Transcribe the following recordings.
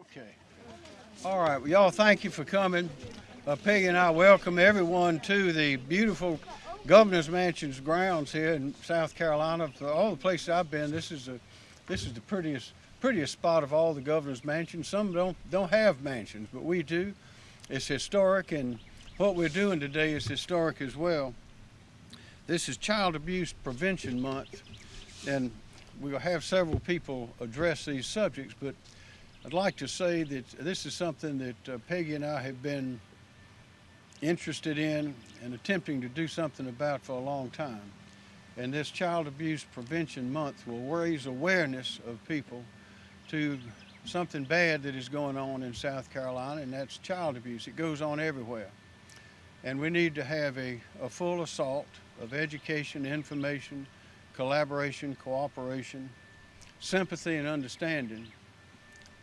Okay. All right. Well, y'all, thank you for coming. Uh, Peggy and I welcome everyone to the beautiful Governor's Mansion's grounds here in South Carolina. For all the places I've been, this is a this is the prettiest prettiest spot of all the Governor's Mansions. Some don't don't have mansions, but we do. It's historic, and what we're doing today is historic as well. This is Child Abuse Prevention Month, and we'll have several people address these subjects, but I'd like to say that this is something that uh, Peggy and I have been interested in and attempting to do something about for a long time. And this Child Abuse Prevention Month will raise awareness of people to something bad that is going on in South Carolina, and that's child abuse. It goes on everywhere. And we need to have a, a full assault of education, information, collaboration, cooperation, sympathy, and understanding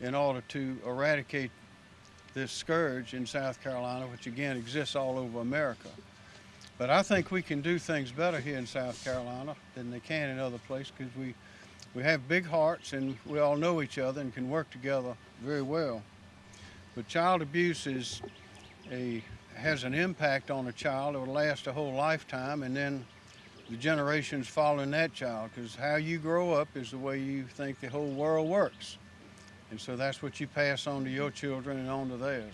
in order to eradicate this scourge in South Carolina, which again exists all over America. But I think we can do things better here in South Carolina than they can in other places because we, we have big hearts and we all know each other and can work together very well. But child abuse is a, has an impact on a child. It will last a whole lifetime and then the generations following that child because how you grow up is the way you think the whole world works. And so that's what you pass on to your children and on to theirs.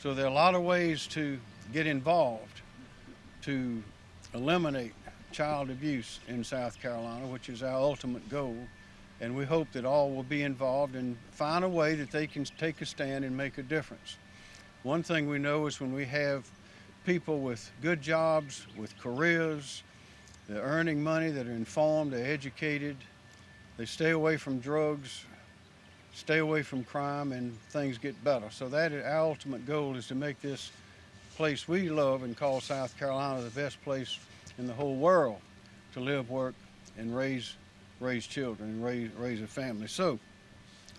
So there are a lot of ways to get involved to eliminate child abuse in South Carolina, which is our ultimate goal. And we hope that all will be involved and find a way that they can take a stand and make a difference. One thing we know is when we have people with good jobs, with careers, they're earning money, that are informed, they're educated, they stay away from drugs, stay away from crime and things get better. So that is, our ultimate goal is to make this place we love and call South Carolina the best place in the whole world to live, work, and raise raise children and raise, raise a family. So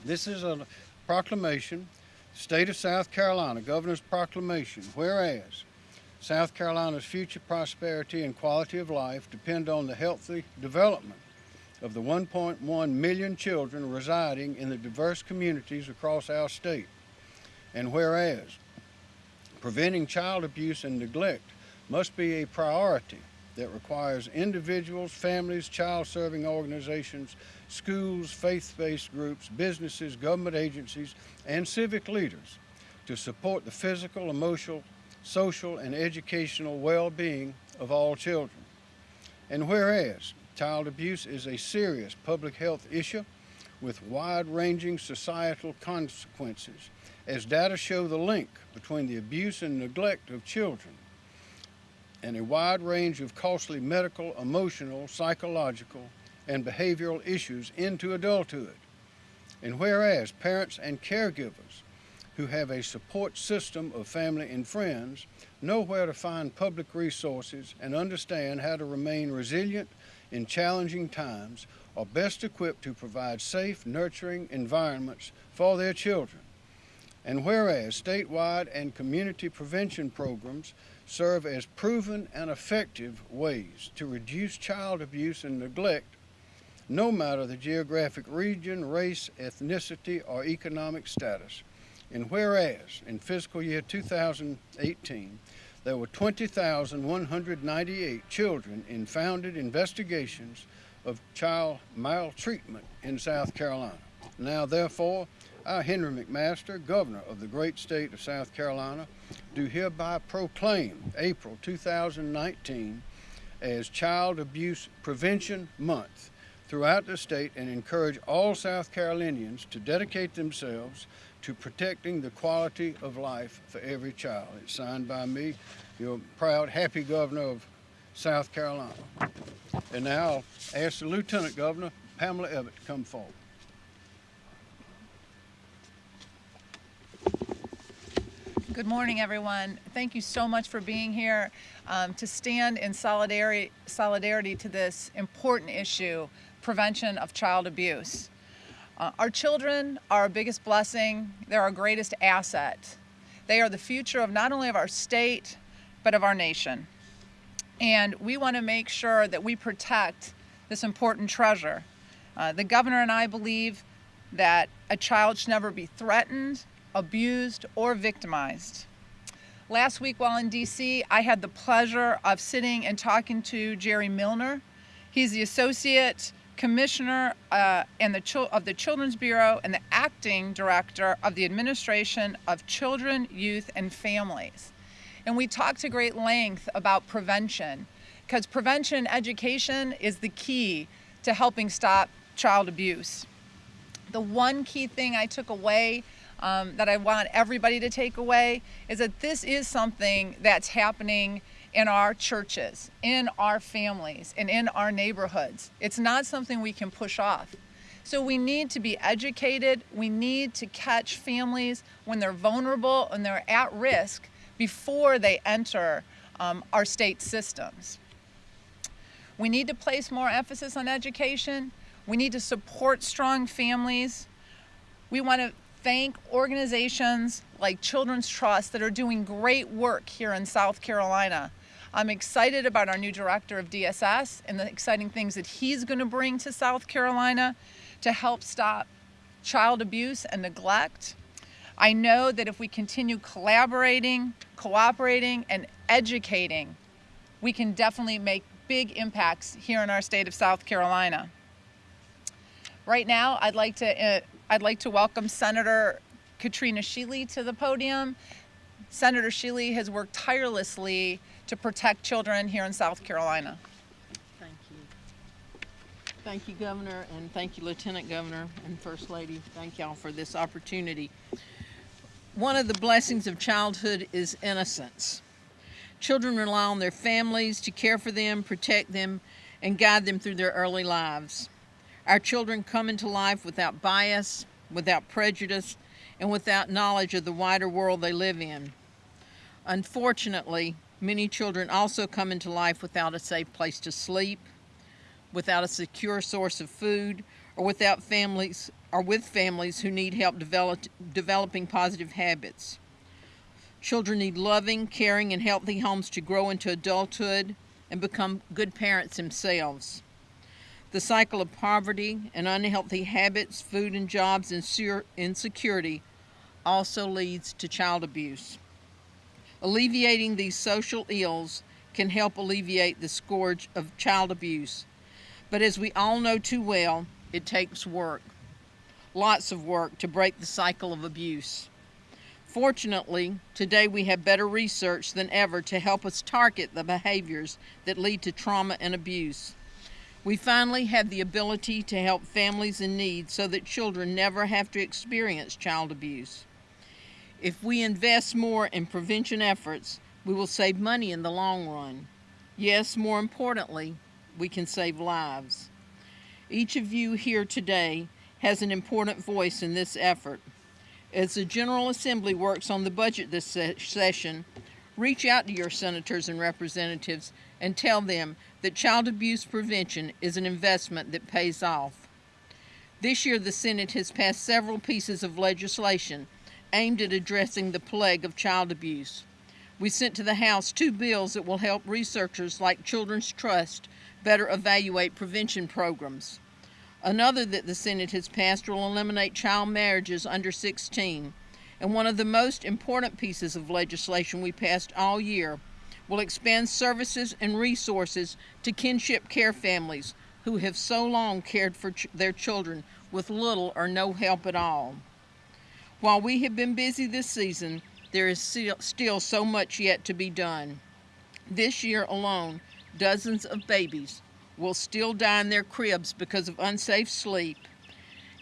this is a proclamation, State of South Carolina, Governor's Proclamation, whereas South Carolina's future prosperity and quality of life depend on the healthy development of the 1.1 million children residing in the diverse communities across our state. And whereas preventing child abuse and neglect must be a priority that requires individuals, families, child-serving organizations, schools, faith-based groups, businesses, government agencies, and civic leaders to support the physical, emotional, social, and educational well-being of all children. And whereas Child abuse is a serious public health issue with wide-ranging societal consequences, as data show the link between the abuse and neglect of children and a wide range of costly medical, emotional, psychological, and behavioral issues into adulthood. And whereas parents and caregivers who have a support system of family and friends know where to find public resources and understand how to remain resilient in challenging times are best equipped to provide safe, nurturing environments for their children. And whereas statewide and community prevention programs serve as proven and effective ways to reduce child abuse and neglect, no matter the geographic region, race, ethnicity, or economic status. And whereas in fiscal year 2018, there were 20,198 children in founded investigations of child maltreatment in South Carolina. Now, therefore, I, Henry McMaster, Governor of the great state of South Carolina, do hereby proclaim April 2019 as Child Abuse Prevention Month throughout the state and encourage all South Carolinians to dedicate themselves to protecting the quality of life for every child. It's signed by me, your proud, happy governor of South Carolina. And now I'll ask the Lieutenant Governor, Pamela Evette, to come forward. Good morning, everyone. Thank you so much for being here um, to stand in solidarity, solidarity to this important issue, prevention of child abuse. Uh, our children are our biggest blessing. They're our greatest asset. They are the future of not only of our state, but of our nation. And we want to make sure that we protect this important treasure. Uh, the governor and I believe that a child should never be threatened, abused, or victimized. Last week while in DC, I had the pleasure of sitting and talking to Jerry Milner. He's the Associate Commissioner uh, and the of the Children's Bureau and the Acting Director of the Administration of Children, Youth, and Families. And we talked to great length about prevention because prevention education is the key to helping stop child abuse. The one key thing I took away um, that I want everybody to take away is that this is something that's happening in our churches, in our families, and in our neighborhoods. It's not something we can push off. So we need to be educated. We need to catch families when they're vulnerable and they're at risk before they enter um, our state systems. We need to place more emphasis on education. We need to support strong families. We want to thank organizations like Children's Trust that are doing great work here in South Carolina. I'm excited about our new director of DSS and the exciting things that he's going to bring to South Carolina to help stop child abuse and neglect. I know that if we continue collaborating, cooperating, and educating, we can definitely make big impacts here in our state of South Carolina. Right now, I'd like to, uh, I'd like to welcome Senator Katrina Shealy to the podium. Senator Shealy has worked tirelessly to protect children here in South Carolina. Thank you. Thank you, Governor, and thank you, Lieutenant Governor and First Lady. Thank y'all for this opportunity. One of the blessings of childhood is innocence. Children rely on their families to care for them, protect them, and guide them through their early lives. Our children come into life without bias, without prejudice, and without knowledge of the wider world they live in. Unfortunately, many children also come into life without a safe place to sleep, without a secure source of food, or without families or with families who need help develop, developing positive habits. Children need loving, caring, and healthy homes to grow into adulthood and become good parents themselves. The cycle of poverty and unhealthy habits, food and jobs, and insecurity also leads to child abuse. Alleviating these social ills can help alleviate the scourge of child abuse. But as we all know too well, it takes work, lots of work, to break the cycle of abuse. Fortunately, today we have better research than ever to help us target the behaviors that lead to trauma and abuse. We finally have the ability to help families in need so that children never have to experience child abuse. If we invest more in prevention efforts, we will save money in the long run. Yes, more importantly, we can save lives. Each of you here today has an important voice in this effort. As the General Assembly works on the budget this se session, reach out to your senators and representatives and tell them that child abuse prevention is an investment that pays off. This year, the Senate has passed several pieces of legislation aimed at addressing the plague of child abuse. We sent to the House two bills that will help researchers like Children's Trust better evaluate prevention programs. Another that the Senate has passed will eliminate child marriages under 16. And one of the most important pieces of legislation we passed all year will expand services and resources to kinship care families who have so long cared for ch their children with little or no help at all. While we have been busy this season, there is still so much yet to be done. This year alone, dozens of babies will still die in their cribs because of unsafe sleep.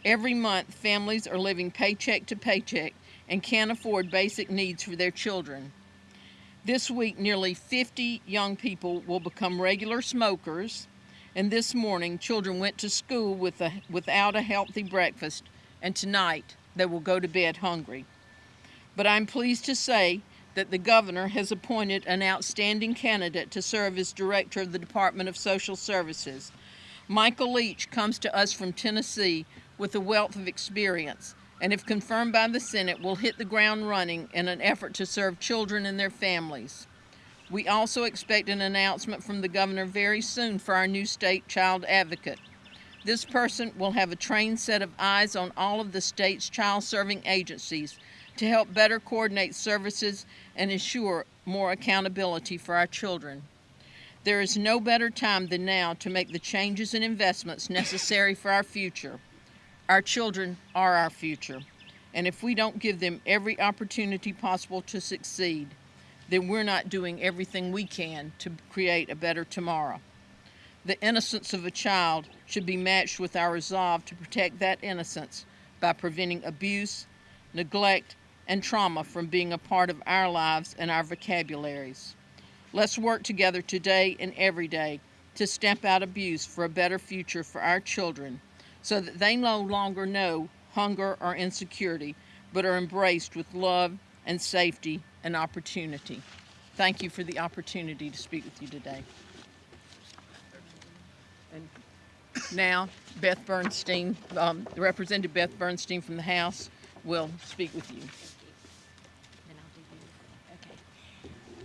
Every month, families are living paycheck to paycheck and can't afford basic needs for their children. This week, nearly 50 young people will become regular smokers, and this morning, children went to school with a, without a healthy breakfast, and tonight, they will go to bed hungry. But I'm pleased to say that the governor has appointed an outstanding candidate to serve as director of the Department of Social Services. Michael Leach comes to us from Tennessee with a wealth of experience and if confirmed by the Senate will hit the ground running in an effort to serve children and their families. We also expect an announcement from the governor very soon for our new state child advocate. This person will have a trained set of eyes on all of the state's child serving agencies to help better coordinate services and ensure more accountability for our children. There is no better time than now to make the changes and investments necessary for our future. Our children are our future, and if we don't give them every opportunity possible to succeed, then we're not doing everything we can to create a better tomorrow. The innocence of a child should be matched with our resolve to protect that innocence by preventing abuse, neglect, and trauma from being a part of our lives and our vocabularies. Let's work together today and every day to stamp out abuse for a better future for our children so that they no longer know hunger or insecurity, but are embraced with love and safety and opportunity. Thank you for the opportunity to speak with you today. And now, Beth Bernstein, um, Representative Beth Bernstein from the House, will speak with you.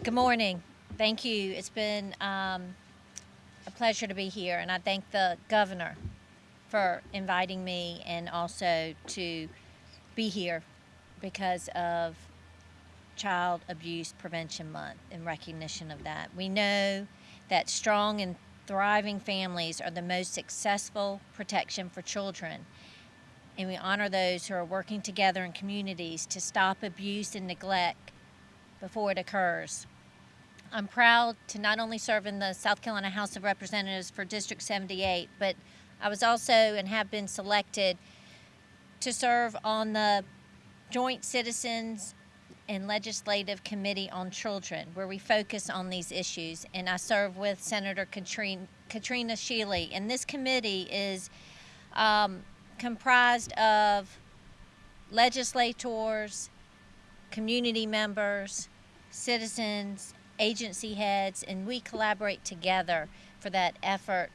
Good morning. Thank you. It's been um, a pleasure to be here, and I thank the governor for inviting me and also to be here because of Child Abuse Prevention Month in recognition of that. We know that strong and thriving families are the most successful protection for children and we honor those who are working together in communities to stop abuse and neglect before it occurs. I'm proud to not only serve in the South Carolina House of Representatives for District 78, but I was also and have been selected to serve on the Joint Citizens and Legislative Committee on Children, where we focus on these issues. And I serve with Senator Katrina, Katrina Shealy. And this committee is um, comprised of legislators, community members, citizens, agency heads, and we collaborate together for that effort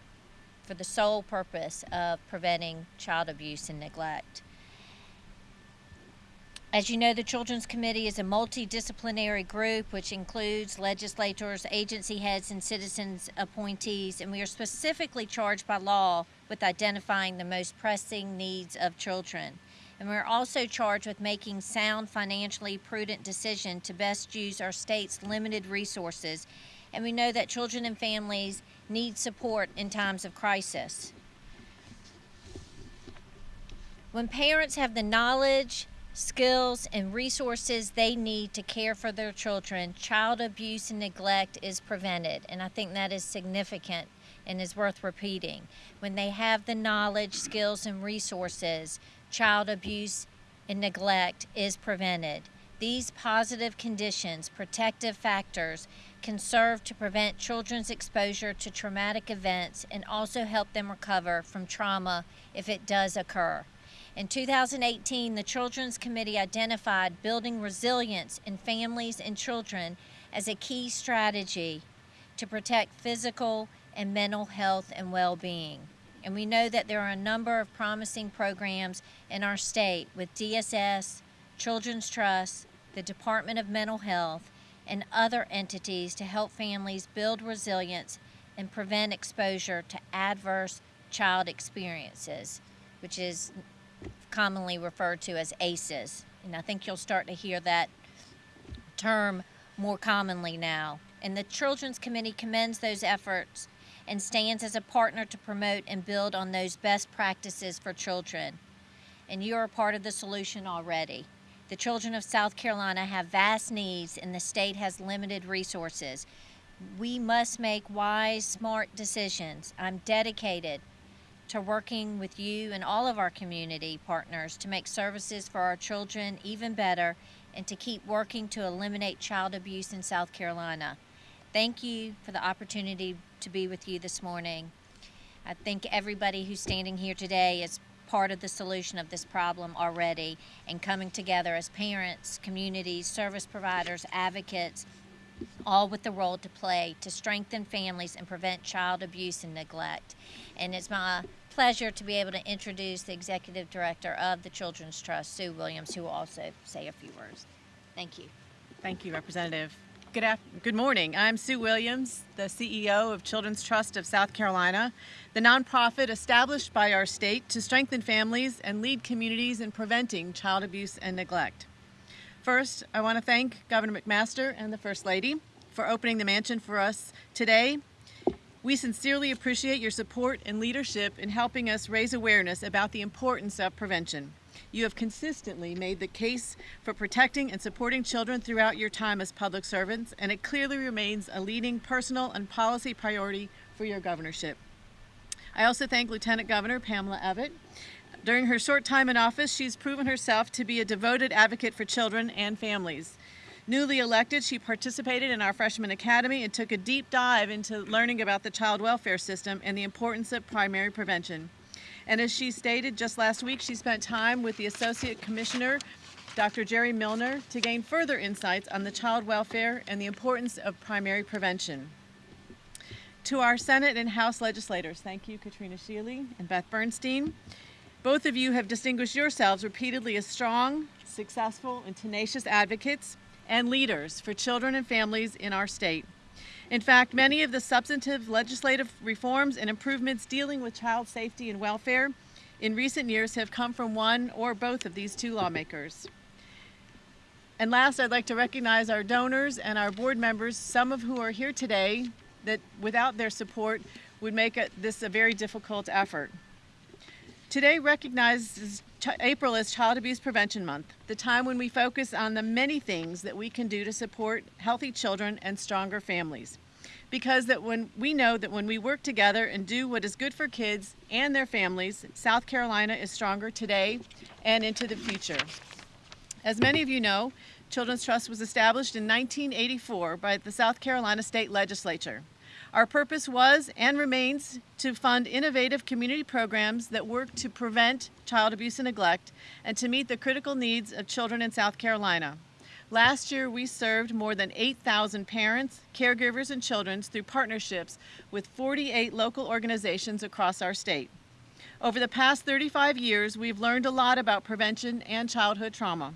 for the sole purpose of preventing child abuse and neglect. As you know, the Children's Committee is a multidisciplinary group which includes legislators, agency heads, and citizens appointees, and we are specifically charged by law with identifying the most pressing needs of children. And we're also charged with making sound, financially prudent decisions to best use our state's limited resources. And we know that children and families need support in times of crisis. When parents have the knowledge, skills, and resources they need to care for their children, child abuse and neglect is prevented. And I think that is significant and is worth repeating. When they have the knowledge, skills, and resources, child abuse and neglect is prevented. These positive conditions, protective factors, can serve to prevent children's exposure to traumatic events and also help them recover from trauma if it does occur. In 2018, the Children's Committee identified building resilience in families and children as a key strategy to protect physical and mental health and well being. And we know that there are a number of promising programs in our state with DSS, Children's Trust, the Department of Mental Health, and other entities to help families build resilience and prevent exposure to adverse child experiences, which is commonly referred to as ACEs. And I think you'll start to hear that term more commonly now. And the Children's Committee commends those efforts and stands as a partner to promote and build on those best practices for children. And you are part of the solution already. The children of South Carolina have vast needs and the state has limited resources. We must make wise, smart decisions. I'm dedicated to working with you and all of our community partners to make services for our children even better and to keep working to eliminate child abuse in South Carolina. Thank you for the opportunity to be with you this morning. I think everybody who's standing here today is part of the solution of this problem already and coming together as parents, communities, service providers, advocates, all with the role to play to strengthen families and prevent child abuse and neglect. And it's my pleasure to be able to introduce the executive director of the Children's Trust, Sue Williams, who will also say a few words. Thank you. Thank you, Representative. Good, good morning. I'm Sue Williams, the CEO of Children's Trust of South Carolina, the nonprofit established by our state to strengthen families and lead communities in preventing child abuse and neglect. First, I want to thank Governor McMaster and the First Lady for opening the mansion for us today. We sincerely appreciate your support and leadership in helping us raise awareness about the importance of prevention. You have consistently made the case for protecting and supporting children throughout your time as public servants, and it clearly remains a leading personal and policy priority for your governorship. I also thank Lieutenant Governor Pamela Evette. During her short time in office, she's proven herself to be a devoted advocate for children and families. Newly elected, she participated in our freshman academy and took a deep dive into learning about the child welfare system and the importance of primary prevention. And as she stated just last week, she spent time with the Associate Commissioner, Dr. Jerry Milner, to gain further insights on the child welfare and the importance of primary prevention. To our Senate and House legislators, thank you, Katrina Shealy and Beth Bernstein. Both of you have distinguished yourselves repeatedly as strong, successful, and tenacious advocates and leaders for children and families in our state. In fact, many of the substantive legislative reforms and improvements dealing with child safety and welfare in recent years have come from one or both of these two lawmakers. And last, I'd like to recognize our donors and our board members, some of who are here today that without their support would make it, this a very difficult effort. Today recognizes April as Child Abuse Prevention Month, the time when we focus on the many things that we can do to support healthy children and stronger families. Because that when we know that when we work together and do what is good for kids and their families, South Carolina is stronger today and into the future. As many of you know, Children's Trust was established in 1984 by the South Carolina State Legislature. Our purpose was and remains to fund innovative community programs that work to prevent child abuse and neglect and to meet the critical needs of children in South Carolina. Last year, we served more than 8,000 parents, caregivers, and children through partnerships with 48 local organizations across our state. Over the past 35 years, we've learned a lot about prevention and childhood trauma.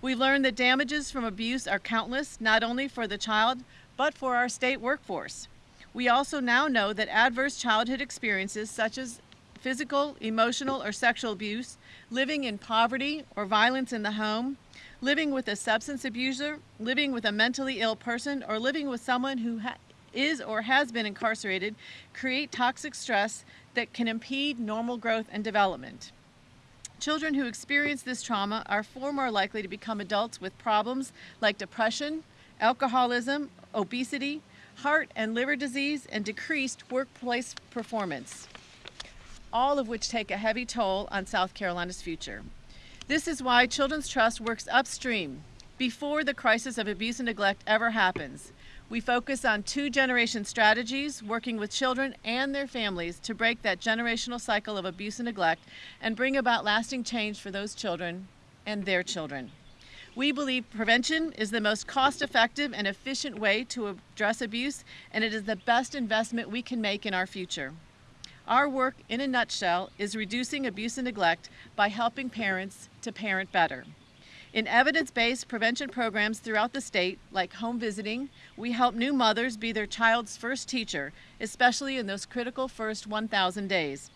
We've learned that damages from abuse are countless, not only for the child, but for our state workforce. We also now know that adverse childhood experiences such as physical, emotional, or sexual abuse, living in poverty or violence in the home, living with a substance abuser, living with a mentally ill person, or living with someone who is or has been incarcerated create toxic stress that can impede normal growth and development. Children who experience this trauma are far more likely to become adults with problems like depression, alcoholism, obesity, heart and liver disease, and decreased workplace performance, all of which take a heavy toll on South Carolina's future. This is why Children's Trust works upstream before the crisis of abuse and neglect ever happens. We focus on two generation strategies, working with children and their families to break that generational cycle of abuse and neglect and bring about lasting change for those children and their children. We believe prevention is the most cost effective and efficient way to address abuse, and it is the best investment we can make in our future. Our work, in a nutshell, is reducing abuse and neglect by helping parents to parent better. In evidence based prevention programs throughout the state, like home visiting, we help new mothers be their child's first teacher, especially in those critical first 1,000 days.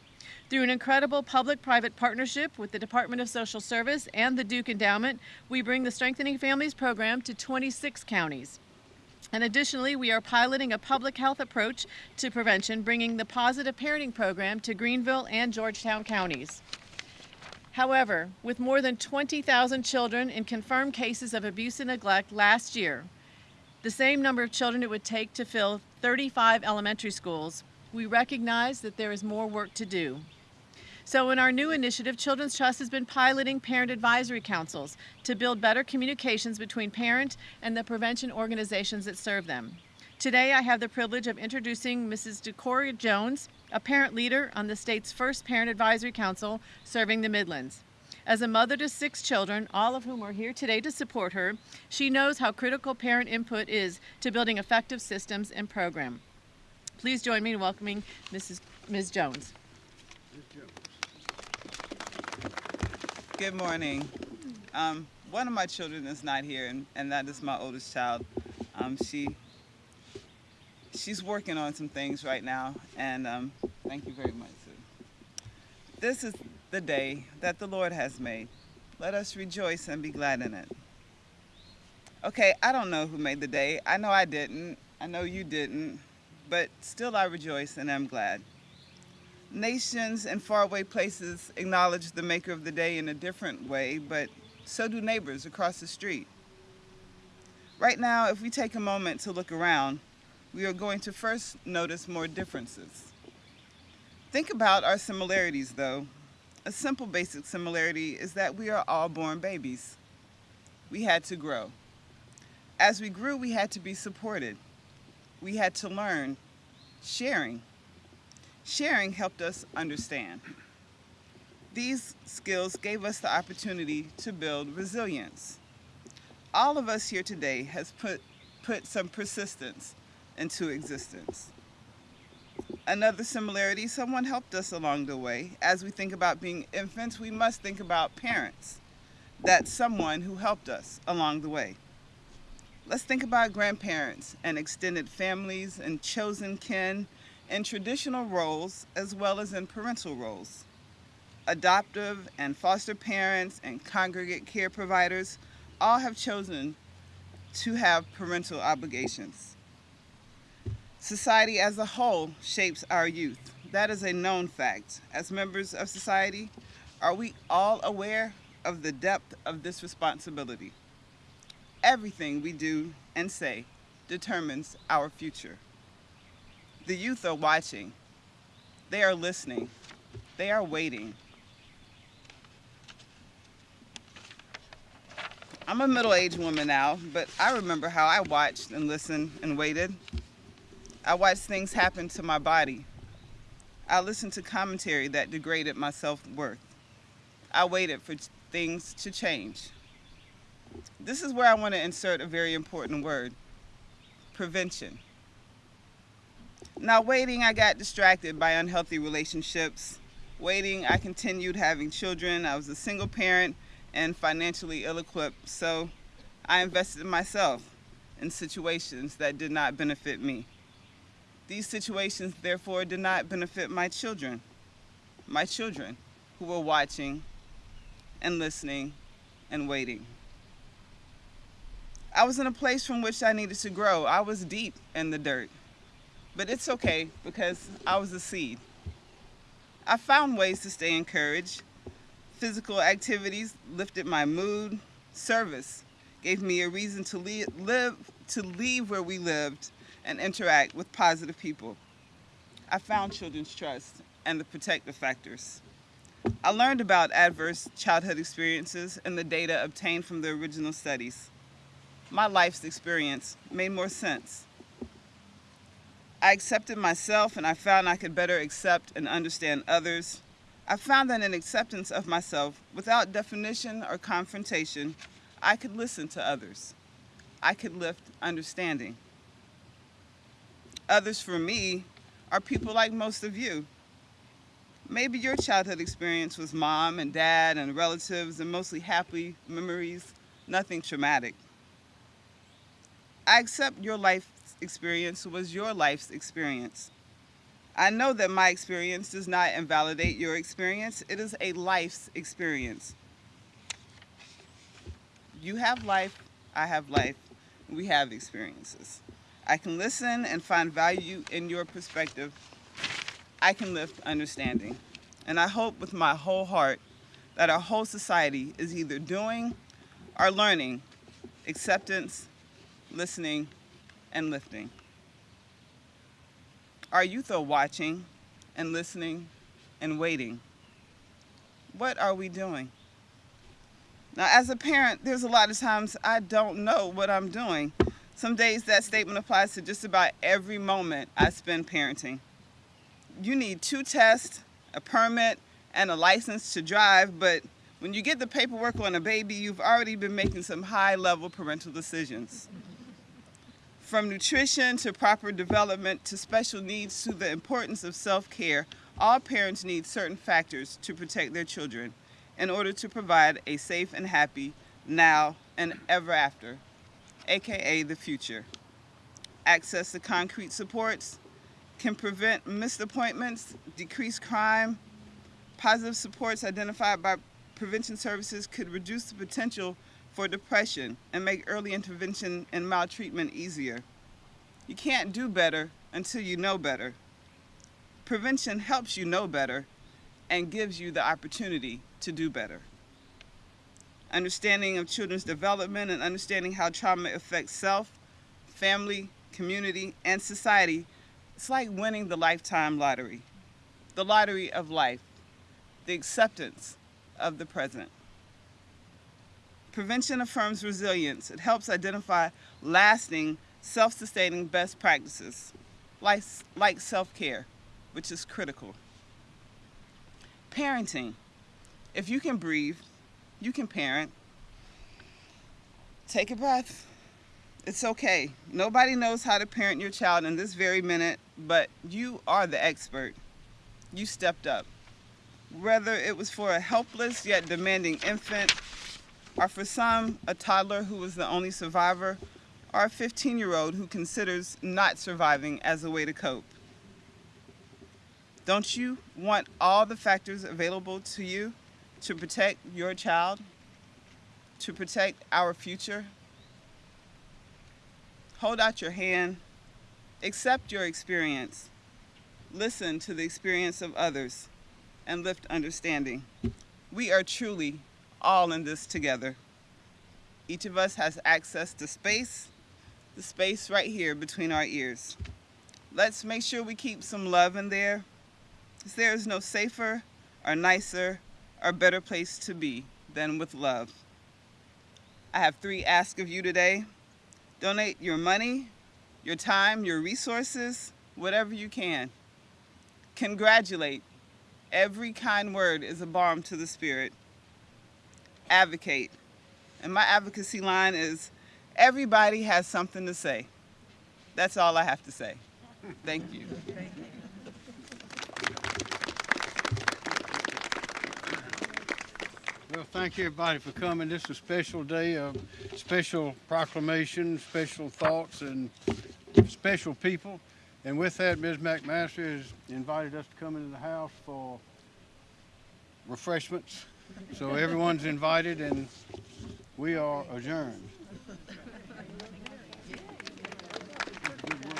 Through an incredible public private partnership with the Department of Social Service and the Duke Endowment, we bring the Strengthening Families program to 26 counties. And additionally, we are piloting a public health approach to prevention, bringing the Positive Parenting Program to Greenville and Georgetown counties. However, with more than 20,000 children in confirmed cases of abuse and neglect last year, the same number of children it would take to fill 35 elementary schools, we recognize that there is more work to do. So, in our new initiative, Children's Trust has been piloting parent advisory councils to build better communications between parent and the prevention organizations that serve them. Today, I have the privilege of introducing Mrs. Decoria Jones, a parent leader on the state's first parent advisory council serving the Midlands. As a mother to six children, all of whom are here today to support her, she knows how critical parent input is to building effective systems and program. Please join me in welcoming Mrs. Ms. Jones. Good morning. Um, one of my children is not here, and, and that is my oldest child, Um, she she's working on some things right now, and um, thank you very much, Sue. This is the day that the Lord has made. Let us rejoice and be glad in it. Okay, I don't know who made the day. I know I didn't. I know you didn't. But still, I rejoice and am glad. Nations and faraway places acknowledge the maker of the day in a different way, but so do neighbors across the street. Right now, if we take a moment to look around, we are going to first notice more differences. Think about our similarities, though. A simple basic similarity is that we are all born babies. We had to grow. As we grew, we had to be supported. We had to learn sharing. Sharing helped us understand. These skills gave us the opportunity to build resilience. All of us here today has put, put some persistence into existence. Another similarity, someone helped us along the way. As we think about being infants, we must think about parents. That's someone who helped us along the way. Let's think about grandparents and extended families and chosen kin in traditional roles as well as in parental roles. Adoptive and foster parents and congregate care providers all have chosen to have parental obligations. Society as a whole shapes our youth. That is a known fact. As members of society, are we all aware of the depth of this responsibility? Everything we do and say determines our future. The youth are watching. They are listening. They are waiting. I'm a middle-aged woman now, but I remember how I watched and listened and waited. I watched things happen to my body. I listened to commentary that degraded my self-worth. I waited for things to change. This is where I want to insert a very important word, prevention. Now waiting, I got distracted by unhealthy relationships. Waiting, I continued having children. I was a single parent and financially ill-equipped, so I invested in myself in situations that did not benefit me. These situations, therefore, did not benefit my children, my children who were watching and listening and waiting. I was in a place from which I needed to grow. I was deep in the dirt, but it's okay because I was a seed. I found ways to stay encouraged. Physical activities lifted my mood. Service gave me a reason to leave, live, to leave where we lived and interact with positive people. I found children's trust and the protective factors. I learned about adverse childhood experiences and the data obtained from the original studies. My life's experience made more sense. I accepted myself and I found I could better accept and understand others. I found that in acceptance of myself, without definition or confrontation, I could listen to others. I could lift understanding. Others for me are people like most of you. Maybe your childhood experience was mom and dad and relatives and mostly happy memories, nothing traumatic. I accept your life experience was your life's experience. I know that my experience does not invalidate your experience. It is a life's experience. You have life, I have life, we have experiences. I can listen and find value in your perspective. I can lift understanding. And I hope with my whole heart that our whole society is either doing or learning acceptance, listening, and lifting. Our youth are watching and listening and waiting. What are we doing? Now, as a parent, there's a lot of times I don't know what I'm doing. Some days that statement applies to just about every moment I spend parenting. You need two tests, a permit, and a license to drive, but when you get the paperwork on a baby, you've already been making some high-level parental decisions. From nutrition to proper development to special needs to the importance of self-care, all parents need certain factors to protect their children in order to provide a safe and happy now and ever after, aka the future. access to concrete supports, can prevent missed appointments, decrease crime. Positive supports identified by prevention services could reduce the potential for depression and make early intervention and maltreatment easier. You can't do better until you know better. Prevention helps you know better and gives you the opportunity to do better. Understanding of children's development and understanding how trauma affects self, family, community, and society, it's like winning the lifetime lottery. The lottery of life, the acceptance of the present. Prevention affirms resilience. It helps identify lasting, self sustaining best practices, like, like self care, which is critical. Parenting. If you can breathe, you can parent. Take a breath. It's okay. Nobody knows how to parent your child in this very minute, but you are the expert. You stepped up. Whether it was for a helpless yet demanding infant, or for some, a toddler who was the only survivor, or a 15 year old who considers not surviving as a way to cope. Don't you want all the factors available to you to protect your child, to protect our future? Hold out your hand, accept your experience, listen to the experience of others, and lift understanding. We are truly all in this together. Each of us has access to space, the space right here between our ears. Let's make sure we keep some love in there, because there is no safer or nicer or better place to be than with love. I have three asks of you today. Donate your money, your time, your resources, whatever you can. Congratulate. Every kind word is a balm to the spirit. Advocate. And my advocacy line is everybody has something to say. That's all I have to say. Thank you. Well, thank you everybody for coming. This is a special day of special proclamation, special thoughts, and special people. And with that, Ms. McMaster has invited us to come into the house for refreshments. So everyone's invited and we are adjourned.